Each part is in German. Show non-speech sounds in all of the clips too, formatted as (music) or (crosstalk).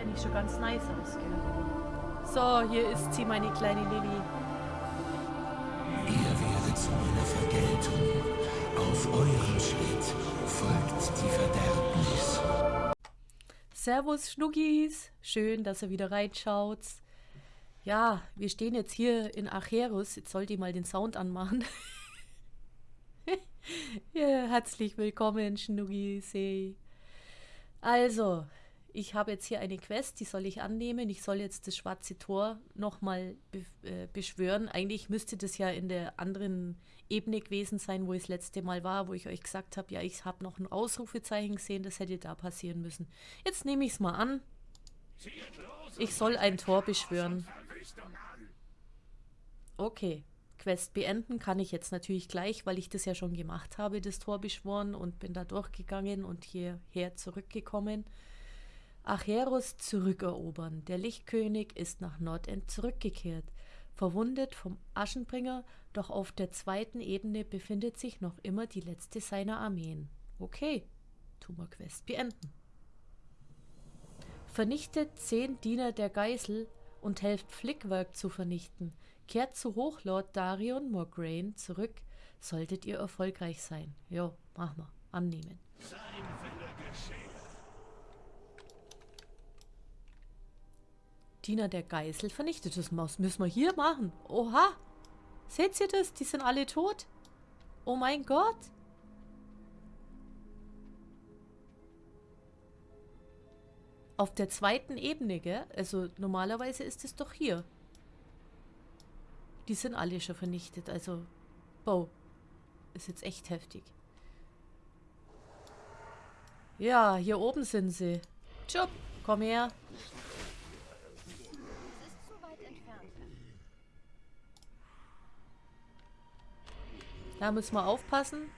eigentlich schon ganz nice aus, gell? So, hier ist sie, meine kleine Lilly. Ihr werdet zu meiner Vergeltung. Auf eurem Schritt folgt die Verderbnis. Servus, Schnuggis. Schön, dass ihr wieder reinschaut. Ja, wir stehen jetzt hier in Acherus. Jetzt sollte ich mal den Sound anmachen. (laughs) ja, herzlich willkommen, Schnuggis. Also, ich habe jetzt hier eine Quest, die soll ich annehmen. Ich soll jetzt das schwarze Tor nochmal be äh, beschwören. Eigentlich müsste das ja in der anderen Ebene gewesen sein, wo ich das letzte Mal war, wo ich euch gesagt habe, ja, ich habe noch ein Ausrufezeichen gesehen, das hätte da passieren müssen. Jetzt nehme ich es mal an. Ich soll ein Tor beschwören. Okay. Quest beenden kann ich jetzt natürlich gleich, weil ich das ja schon gemacht habe, das Tor beschworen und bin da durchgegangen und hierher zurückgekommen. Acheros zurückerobern. Der Lichtkönig ist nach Nordend zurückgekehrt, verwundet vom Aschenbringer, doch auf der zweiten Ebene befindet sich noch immer die letzte seiner Armeen. Okay, tun wir Quest beenden. Vernichtet zehn Diener der Geisel und helft Flickwerk zu vernichten. Kehrt zu Hochlord Darion Morgraine zurück, solltet ihr erfolgreich sein. Jo, mach mal. Annehmen. Diener der Geißel vernichtet. Das müssen wir hier machen. Oha. Seht ihr das? Die sind alle tot. Oh mein Gott. Auf der zweiten Ebene, gell? Also normalerweise ist es doch hier. Die sind alle schon vernichtet. Also, wow. Ist jetzt echt heftig. Ja, hier oben sind sie. Tschüpp, komm her. Da müssen wir aufpassen.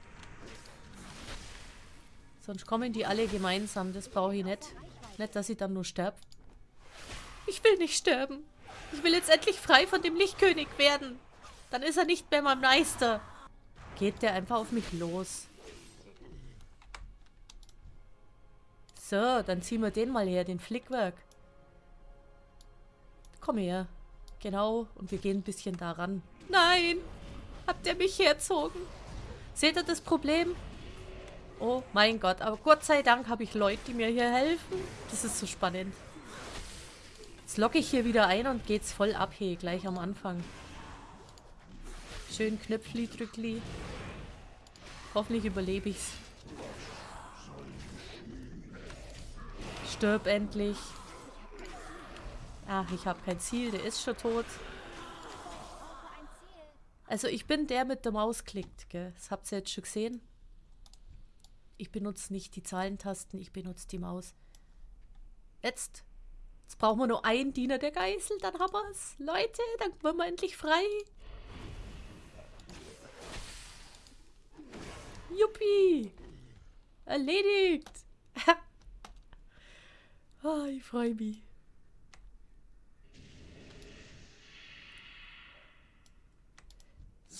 Sonst kommen die alle gemeinsam. Das brauche ich nicht. Nicht, dass ich dann nur sterbe. Ich will nicht sterben. Ich will jetzt endlich frei von dem Lichtkönig werden. Dann ist er nicht mehr mein Meister. Geht der einfach auf mich los. So, dann ziehen wir den mal her, den Flickwerk. Komm her. Genau, und wir gehen ein bisschen da ran. Nein! Habt ihr mich herzogen? Seht ihr das Problem? Oh mein Gott, aber Gott sei Dank habe ich Leute, die mir hier helfen. Das ist so spannend. Jetzt locke ich hier wieder ein und geht's voll ab hier, gleich am Anfang. Schön Knöpfli, Drückli. Hoffentlich überlebe ich's. Stirb endlich. Ach, ich habe kein Ziel, der ist schon tot. Also ich bin der mit der Maus klickt, gell? Das habt ihr jetzt schon gesehen. Ich benutze nicht die Zahlentasten, ich benutze die Maus. Jetzt. Jetzt brauchen wir nur einen Diener der Geißel, dann haben wir es. Leute, dann werden wir endlich frei. Juppie. Erledigt. oh, (laughs) ich freue mich.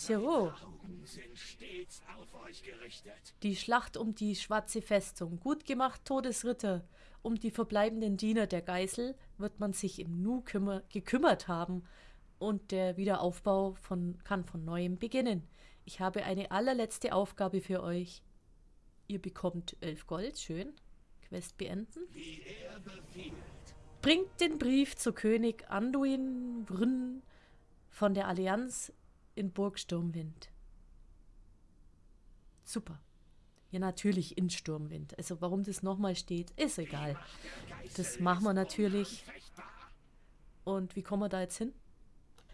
So. Die Schlacht um die schwarze Festung. Gut gemacht, Todesritter. Um die verbleibenden Diener der Geißel wird man sich im Nu gekümmert haben und der Wiederaufbau von, kann von neuem beginnen. Ich habe eine allerletzte Aufgabe für euch. Ihr bekommt elf Gold, schön. Quest beenden. Bringt den Brief zu König Anduin Brünn von der Allianz in Burg Sturmwind. Super. Ja, natürlich in Sturmwind. Also warum das nochmal steht, ist egal. Das machen wir natürlich. Und wie kommen wir da jetzt hin?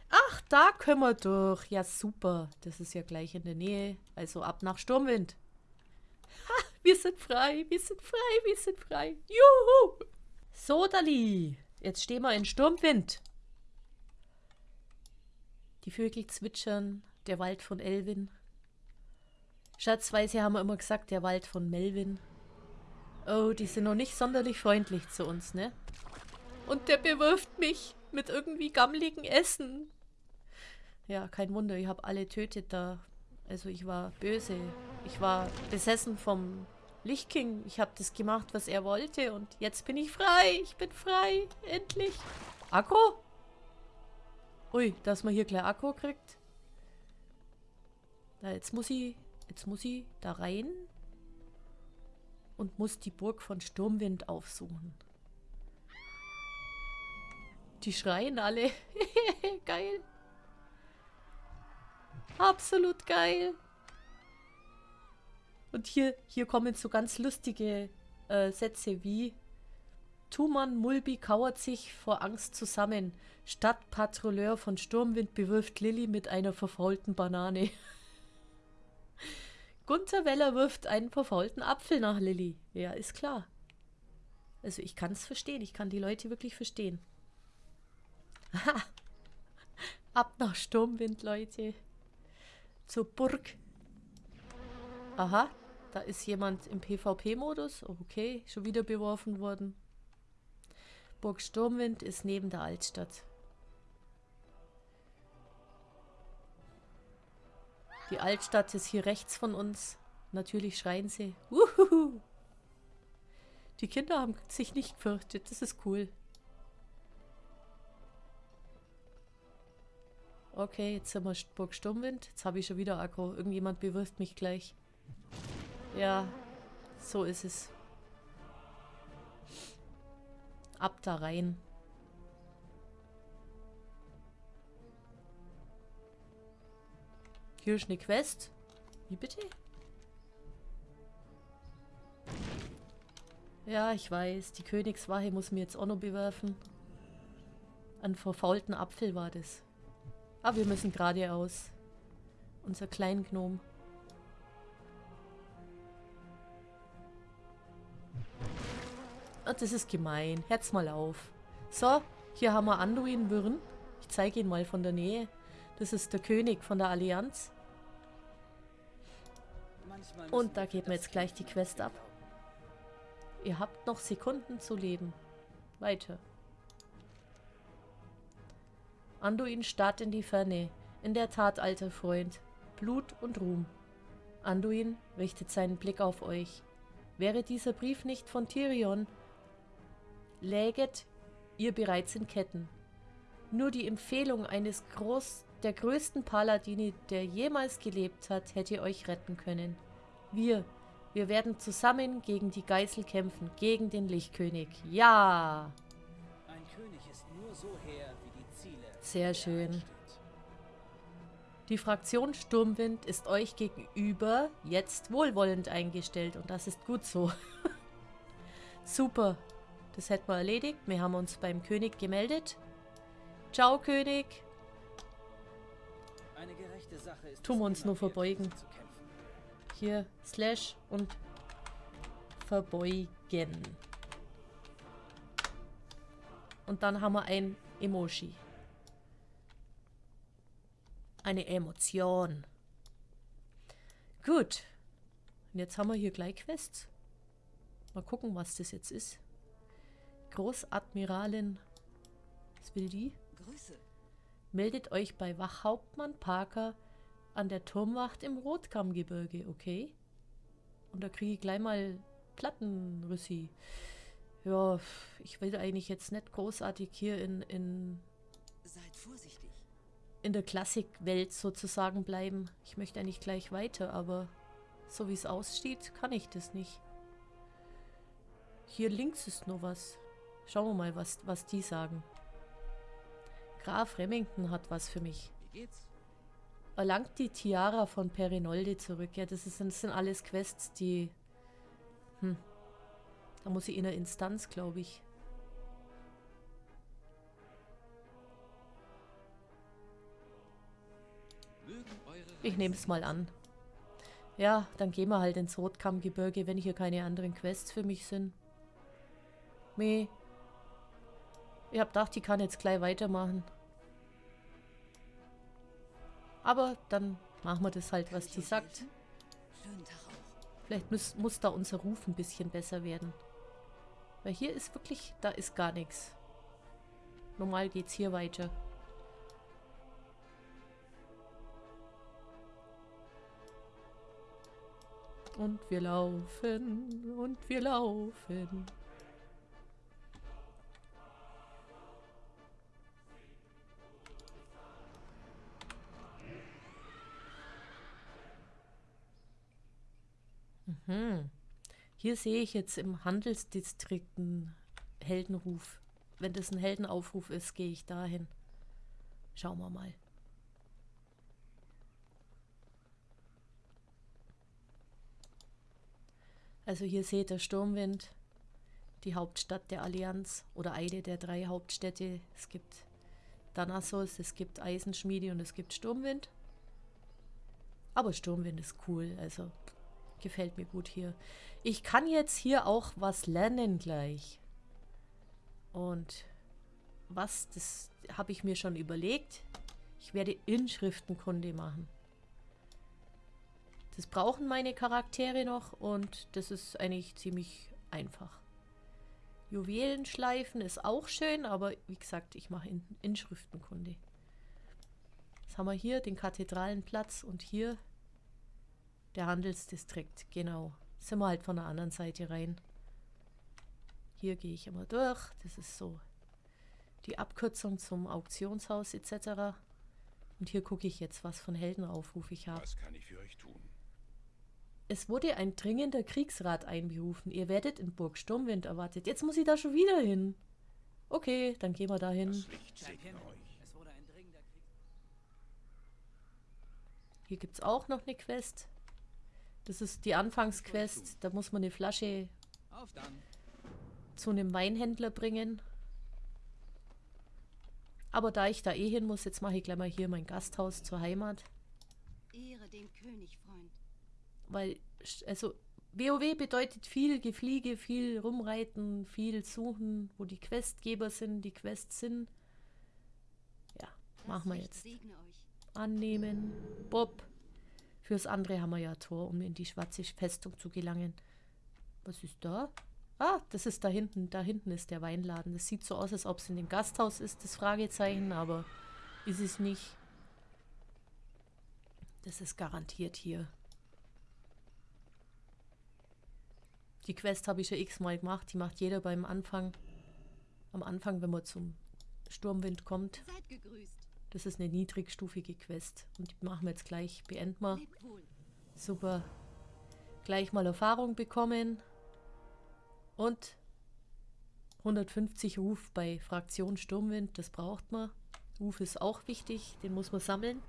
Ach, da können wir durch. Ja, super. Das ist ja gleich in der Nähe. Also ab nach Sturmwind. Ha, wir sind frei, wir sind frei, wir sind frei. Juhu! So, Dali. Jetzt stehen wir in Sturmwind. Die Vögel zwitschern, der Wald von Elvin. Schatzweise haben wir immer gesagt, der Wald von Melvin. Oh, die sind noch nicht sonderlich freundlich zu uns, ne? Und der bewirft mich mit irgendwie gammeligen Essen. Ja, kein Wunder, ich habe alle tötet da. Also ich war böse. Ich war besessen vom Lichtking, ich habe das gemacht, was er wollte und jetzt bin ich frei. Ich bin frei. Endlich. Akku? Ui, dass man hier gleich Akku kriegt. Da, jetzt muss ich, jetzt muss ich da rein und muss die Burg von Sturmwind aufsuchen. Die schreien alle. (laughs) geil. Absolut geil. Und hier, hier kommen so ganz lustige äh, Sätze wie Tuman Mulbi kauert sich vor Angst zusammen. Stadtpatrouilleur von Sturmwind bewirft Lilly mit einer verfaulten Banane. (laughs) Gunther Weller wirft einen verfaulten Apfel nach Lilly. Ja, ist klar. Also ich kann es verstehen. Ich kann die Leute wirklich verstehen. (laughs) Ab nach Sturmwind, Leute. Zur Burg. Aha, da ist jemand im PvP-Modus. Okay, schon wieder beworfen worden. Burg Sturmwind ist neben der Altstadt. Die Altstadt ist hier rechts von uns. Natürlich schreien sie. Uhuhu. Die Kinder haben sich nicht gefürchtet. Das ist cool. Okay, jetzt sind wir Burg Sturmwind. Jetzt habe ich schon wieder Akku. Irgendjemand bewirft mich gleich. Ja, so ist es. Ab da rein. Hier ist eine Quest. Wie bitte? Ja, ich weiß. Die Königswache muss mir jetzt auch noch bewerfen. Ein verfaulten Apfel war das. Aber wir müssen geradeaus. Unser Kleingnom. Oh, das ist gemein. Herz mal auf. So, hier haben wir Anduin Würn. Ich zeige ihn mal von der Nähe. Das ist der König von der Allianz. Und da geht mir jetzt gleich die Quest ab. Ihr habt noch Sekunden zu leben. Weiter. Anduin starrt in die Ferne. In der Tat, alter Freund. Blut und Ruhm. Anduin richtet seinen Blick auf euch. Wäre dieser Brief nicht von Tyrion, läget ihr bereits in Ketten. Nur die Empfehlung eines Groß der größten Paladini, der jemals gelebt hat, hätte euch retten können. Wir, wir werden zusammen gegen die Geißel kämpfen, gegen den Lichtkönig. Ja! Ein König ist nur so her, wie die Ziele. Sehr schön. Die Fraktion Sturmwind ist euch gegenüber jetzt wohlwollend eingestellt und das ist gut so. (laughs) Super. Das hätten wir erledigt. Wir haben uns beim König gemeldet. Ciao, König. Tun wir uns nur verbeugen. Hier, Slash und verbeugen. Und dann haben wir ein Emoji. Eine Emotion. Gut. Und jetzt haben wir hier gleich Quests. Mal gucken, was das jetzt ist. Großadmiralin. Was will die? Grüße. Meldet euch bei Wachhauptmann Parker an der Turmwacht im Rotkammgebirge, okay? Und da kriege ich gleich mal Plattenrüssi. Ja, ich will eigentlich jetzt nicht großartig hier in, in Seid vorsichtig. In der Klassikwelt sozusagen bleiben. Ich möchte eigentlich gleich weiter, aber so wie es aussieht, kann ich das nicht. Hier links ist noch was. Schauen wir mal, was, was die sagen. Graf Remington hat was für mich. Wie geht's? Erlangt die Tiara von Perinolde zurück. Ja, das, ist, das sind alles Quests, die... Hm. Da muss ich in der Instanz, glaube ich. Ich nehme es mal an. Ja, dann gehen wir halt ins Rotkammgebirge, wenn hier keine anderen Quests für mich sind. Meh. Ich hab gedacht, die kann jetzt gleich weitermachen. Aber dann machen wir das halt, was die sagt. Vielleicht muss, muss da unser Ruf ein bisschen besser werden. Weil hier ist wirklich, da ist gar nichts. Normal geht's hier weiter. und wir laufen und wir laufen. Mhm. Hier sehe ich jetzt im Handelsdistrikt einen Heldenruf. Wenn das ein Heldenaufruf ist, gehe ich dahin. Schauen wir mal. Also hier seht ihr Sturmwind, die Hauptstadt der Allianz oder eine der drei Hauptstädte. Es gibt Danassos, es gibt Eisenschmiede und es gibt Sturmwind. Aber Sturmwind ist cool, also gefällt mir gut hier. Ich kann jetzt hier auch was lernen gleich. Und was, das habe ich mir schon überlegt. Ich werde Inschriftenkunde machen. Das brauchen meine Charaktere noch und das ist eigentlich ziemlich einfach. Juwelenschleifen ist auch schön, aber wie gesagt, ich mache In Inschriftenkunde. Jetzt haben wir hier den Kathedralenplatz und hier der Handelsdistrikt, genau. Sind wir halt von der anderen Seite rein. Hier gehe ich immer durch. Das ist so die Abkürzung zum Auktionshaus etc. Und hier gucke ich jetzt, was von Heldenaufruf ich habe. Was kann ich für euch tun? Es wurde ein dringender Kriegsrat einberufen. Ihr werdet in Burg Sturmwind erwartet. Jetzt muss ich da schon wieder hin. Okay, dann gehen wir da hin. Hier gibt es auch noch eine Quest. Das ist die Anfangsquest. Da muss man eine Flasche Auf dann. zu einem Weinhändler bringen. Aber da ich da eh hin muss, jetzt mache ich gleich mal hier mein Gasthaus zur Heimat. Ehre den König, Freund. Weil, also, WoW bedeutet viel Gefliege, viel rumreiten, viel suchen, wo die Questgeber sind, die Quests sind. Ja, Das machen wir jetzt. Segne euch. Annehmen. Bob. Fürs andere haben wir ja Tor, um in die schwarze Festung zu gelangen. Was ist da? Ah, das ist da hinten. Da hinten ist der Weinladen. Das sieht so aus, als ob es in dem Gasthaus ist, das Fragezeichen, aber ist es nicht. Das ist garantiert hier. Die Quest habe ich schon x-mal gemacht. Die macht jeder beim Anfang. Am Anfang, wenn man zum Sturmwind kommt. Seid gegrüßt. Das ist eine niedrigstufige Quest. Und die machen wir jetzt gleich. Beenden wir. Super. Gleich mal Erfahrung bekommen. Und 150 Ruf bei Fraktion Sturmwind. Das braucht man. Ruf ist auch wichtig. Den muss man sammeln.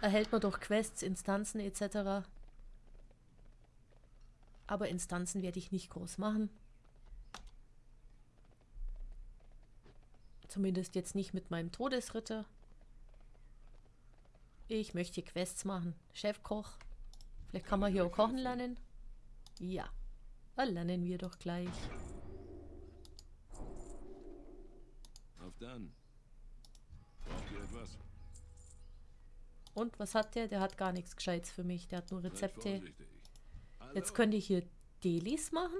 Erhält man durch Quests, Instanzen etc. Aber Instanzen werde ich nicht groß machen. Zumindest jetzt nicht mit meinem Todesritter. Ich möchte Quests machen. Chefkoch. Vielleicht kann man hier auch kochen lernen. Ja, dann lernen wir doch gleich. Auf dann. Braucht ihr etwas? Und was hat der? Der hat gar nichts Gescheites für mich. Der hat nur Rezepte. Jetzt könnte ich hier Delis machen.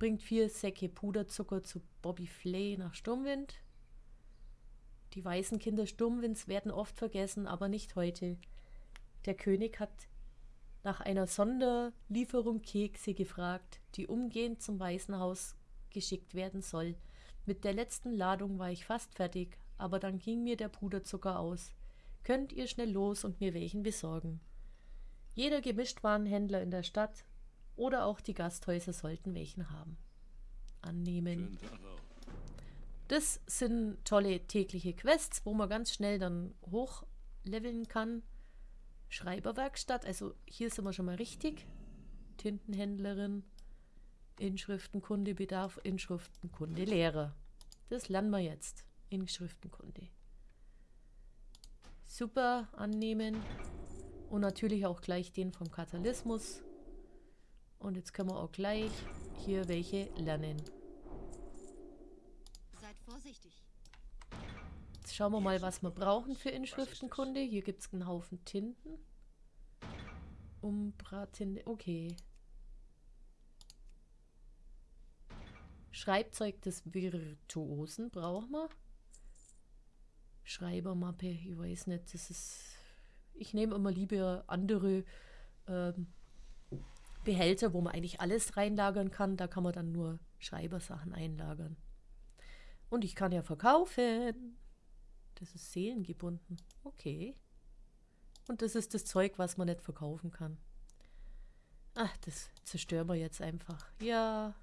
Bringt vier Säcke Puderzucker zu Bobby Flay nach Sturmwind. Die weißen Kinder Sturmwinds werden oft vergessen, aber nicht heute. Der König hat nach einer Sonderlieferung Kekse gefragt, die umgehend zum Weißen Haus geschickt werden soll. Mit der letzten Ladung war ich fast fertig, aber dann ging mir der Puderzucker aus. Könnt ihr schnell los und mir welchen besorgen? Jeder Gemischtwarenhändler in der Stadt oder auch die Gasthäuser sollten welchen haben. Annehmen. Auch. Das sind tolle tägliche Quests, wo man ganz schnell dann hochleveln kann. Schreiberwerkstatt, also hier sind wir schon mal richtig. Tintenhändlerin, Inschriftenkunde, Bedarf, Inschriftenkunde, Lehrer. Das lernen wir jetzt. Inschriftenkunde. Super, annehmen. Und natürlich auch gleich den vom Katalismus. Und jetzt können wir auch gleich hier welche lernen. Seid vorsichtig. Jetzt schauen wir mal, was wir brauchen für Inschriftenkunde. Hier gibt es einen Haufen Tinten. Umbra-Tinte, okay. Schreibzeug des Virtuosen brauchen wir. Schreibermappe, ich weiß nicht, das ist... Ich nehme immer lieber andere ähm, Behälter, wo man eigentlich alles reinlagern kann. Da kann man dann nur Schreibersachen einlagern. Und ich kann ja verkaufen. Das ist seelengebunden. Okay. Und das ist das Zeug, was man nicht verkaufen kann. Ach, das zerstören wir jetzt einfach. Ja.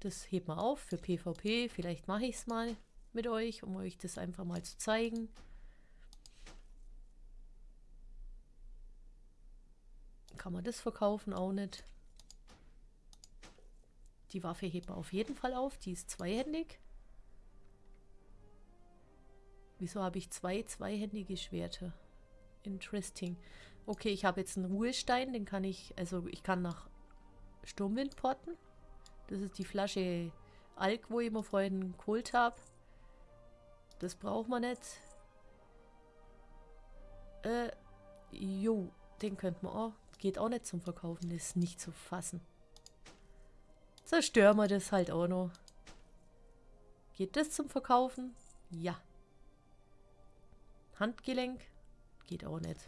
Das hebt man auf für PvP. Vielleicht mache ich es mal mit euch, um euch das einfach mal zu zeigen. Kann man das verkaufen? Auch nicht. Die Waffe hebt man auf jeden Fall auf. Die ist zweihändig. Wieso habe ich zwei zweihändige Schwerter? Interesting. Okay, ich habe jetzt einen Ruhestein. Den kann ich, also ich kann nach Sturmwind porten. Das ist die Flasche Alk, wo ich mir vorhin geholt habe. Das braucht man nicht. Äh, jo, den könnte man auch. Geht auch nicht zum Verkaufen, das ist nicht zu fassen. Zerstören wir das halt auch noch. Geht das zum Verkaufen? Ja. Handgelenk? Geht auch nicht.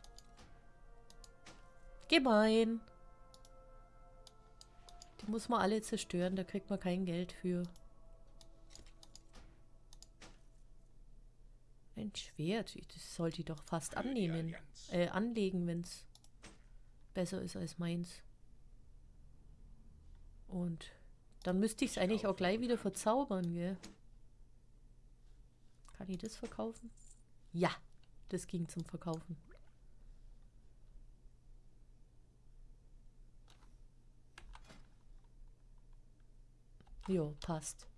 Gemein. Die muss man alle zerstören, da kriegt man kein Geld für. Ein Schwert, das sollte ich doch fast annehmen. Äh, anlegen, wenn es besser ist als meins. Und dann müsste ich es eigentlich auch gleich wieder verzaubern, gell? Kann ich das verkaufen? Ja, das ging zum Verkaufen. Jo, passt.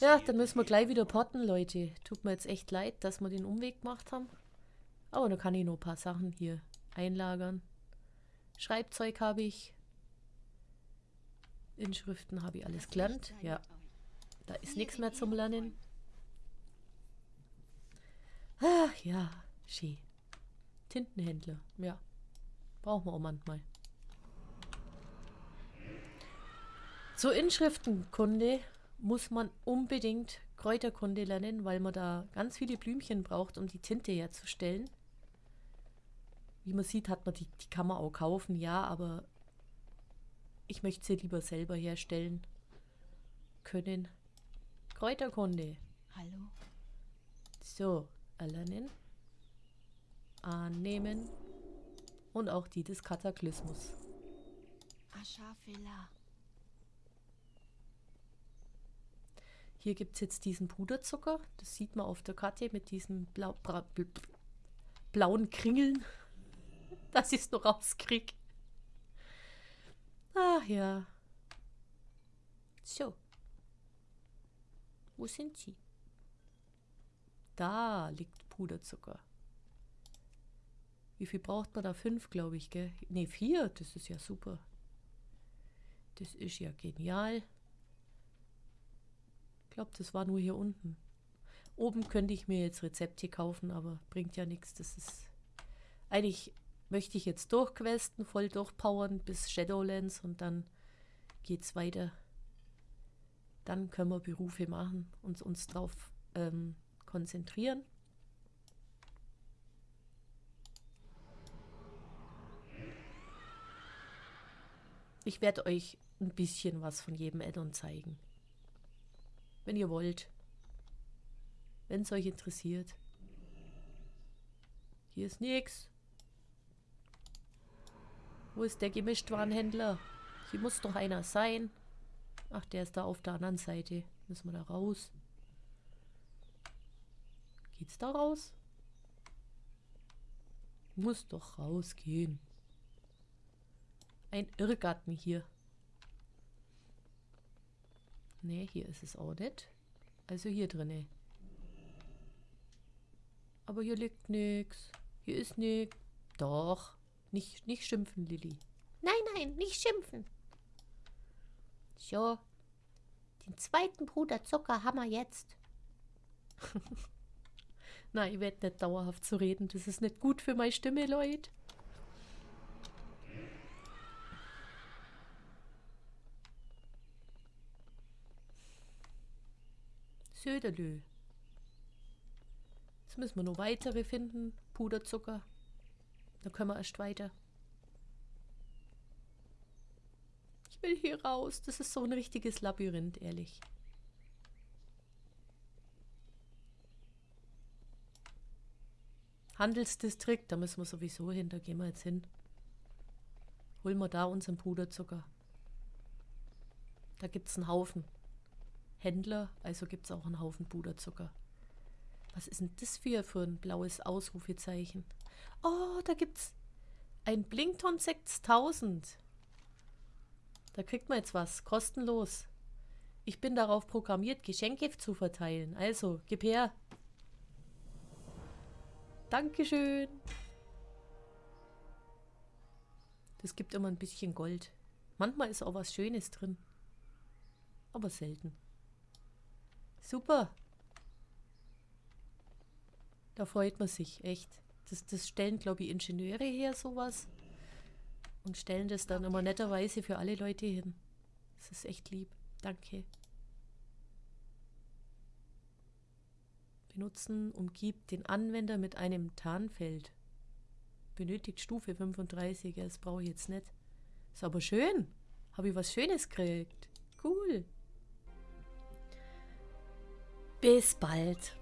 Ja, dann müssen wir gleich wieder potten, Leute. Tut mir jetzt echt leid, dass wir den Umweg gemacht haben. Aber da kann ich noch ein paar Sachen hier einlagern. Schreibzeug habe ich. Inschriften habe ich alles gelernt. Ja, da ist nichts mehr zum Lernen. Ach ja, schön. Tintenhändler, ja. Brauchen wir auch manchmal. Zur Inschriftenkunde muss man unbedingt Kräuterkunde lernen, weil man da ganz viele Blümchen braucht, um die Tinte herzustellen. Wie man sieht, hat man die, die kann man auch kaufen, ja, aber ich möchte sie lieber selber herstellen können. Kräuterkunde. Hallo? So, erlernen. Annehmen. Und auch die des Kataklysmus. Aschafela. Hier gibt es jetzt diesen Puderzucker. Das sieht man auf der Karte mit diesen blau, bra, bl, blauen Kringeln. (laughs) Dass ich es noch rauskriege. Ach ja. So. Wo sind sie? Da liegt Puderzucker. Wie viel braucht man da? Fünf, glaube ich, gell? Ne, vier. Das ist ja super. Das ist ja genial. Ich glaube, das war nur hier unten. Oben könnte ich mir jetzt Rezepte kaufen, aber bringt ja nichts. Das ist... Eigentlich möchte ich jetzt durchquesten, voll durchpowern bis Shadowlands und dann geht's weiter. Dann können wir Berufe machen und uns drauf ähm, konzentrieren. Ich werde euch ein bisschen was von jedem Addon zeigen. Wenn ihr wollt. Wenn es euch interessiert. Hier ist nichts. Wo ist der Gemischtwarenhändler? Hier muss doch einer sein. Ach, der ist da auf der anderen Seite. Müssen wir da raus. Geht's da raus? Muss doch rausgehen. Ein Irrgarten hier. Ne, hier ist es auch nicht. Also hier drinne. Aber hier liegt nichts. Hier ist nichts. Doch. Nicht, nicht schimpfen, Lilly. Nein, nein, nicht schimpfen. So. Den zweiten Bruder wir jetzt. (laughs) Na, ich werde nicht dauerhaft zu reden. Das ist nicht gut für meine Stimme, Leute. Söderlö. Jetzt müssen wir noch weitere finden. Puderzucker. Da können wir erst weiter. Ich will hier raus. Das ist so ein richtiges Labyrinth, ehrlich. Handelsdistrikt, da müssen wir sowieso hin, da gehen wir jetzt hin. Holen wir da unseren Puderzucker. Da gibt es einen Haufen Händler, also gibt es auch einen Haufen Puderzucker. Was ist denn das für, für ein blaues Ausrufezeichen? Oh, da gibt's ein Blinkton 6000. Da kriegt man jetzt was, kostenlos. Ich bin darauf programmiert, Geschenke zu verteilen. Also, gib her. Dankeschön. Das gibt immer ein bisschen Gold. Manchmal ist auch was Schönes drin. Aber selten. Super. Da freut man sich, echt. Das, das stellen, glaube ich, Ingenieure her, sowas. Und stellen das dann immer netterweise für alle Leute hin. Das ist echt lieb. Danke. Benutzen umgibt den Anwender mit einem Tarnfeld. Benötigt Stufe 35. Ja, das brauche ich jetzt nicht. Ist aber schön. Habe ich was Schönes gekriegt. Cool. Bis bald.